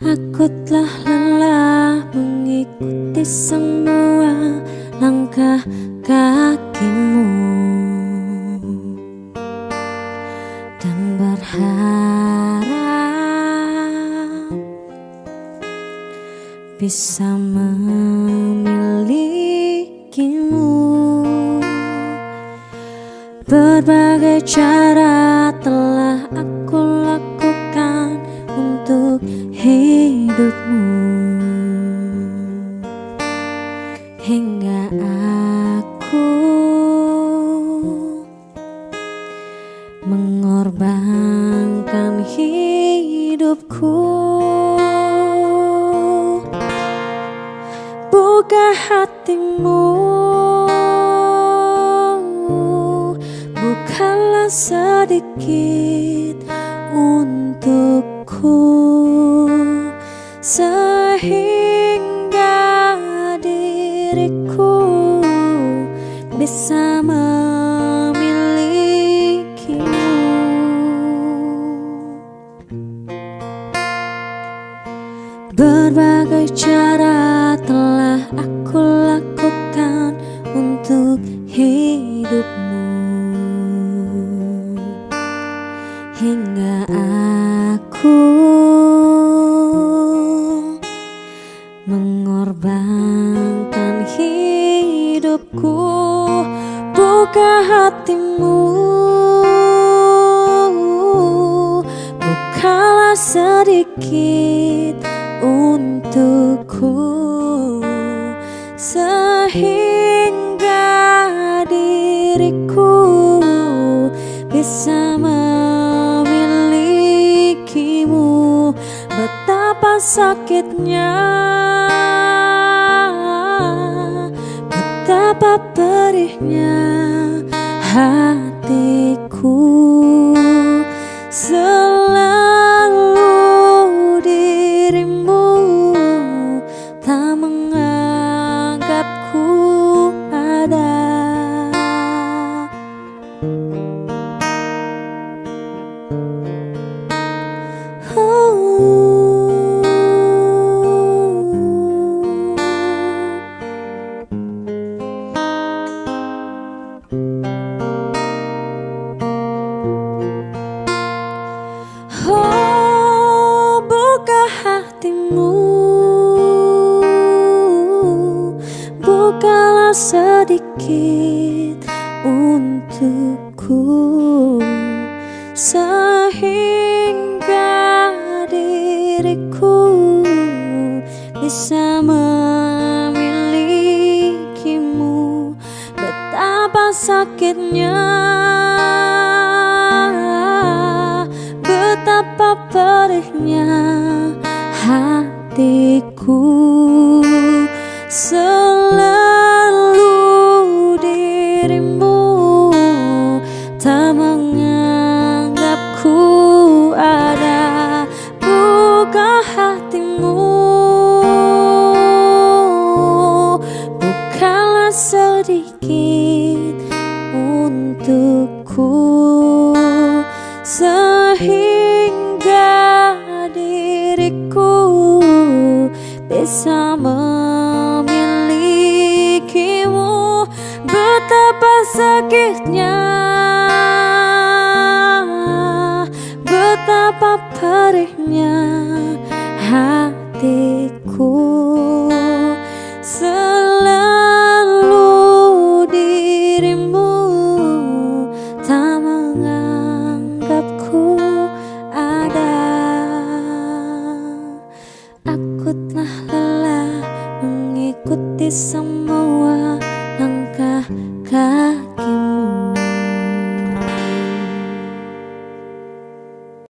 Aku telah lelah mengikuti semua langkah kakimu. Dan berharap bisa memilikimu. Berbagai cara telah aku mengorbankan hidupku. Buka hatimu. Sedikit untukku. Sehingga diriku bisa memilikimu berbagai cara telah aku lakukan untuk hidupmu. Hingga aku mengorbankan hidupku. Buka hatimu. Bukalah sedikit sehingga diriku bisa sakitnya Betapa perihnya hatiku sedikit untukku. Sehingga diriku bisa memilikimu. Betapa sakitnya betapa perihnya hatiku sedikit untukku. Sehingga diriku bisa memilikimu. Betapa sakitnya betapa perihnya hatiku semua langkah kaki